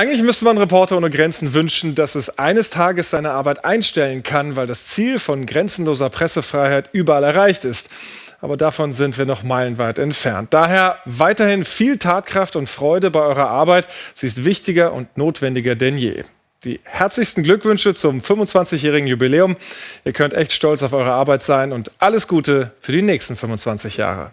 Eigentlich müsste man Reporter ohne Grenzen wünschen, dass es eines Tages seine Arbeit einstellen kann, weil das Ziel von grenzenloser Pressefreiheit überall erreicht ist. Aber davon sind wir noch meilenweit entfernt. Daher weiterhin viel Tatkraft und Freude bei eurer Arbeit. Sie ist wichtiger und notwendiger denn je. Die herzlichsten Glückwünsche zum 25-jährigen Jubiläum. Ihr könnt echt stolz auf eure Arbeit sein und alles Gute für die nächsten 25 Jahre.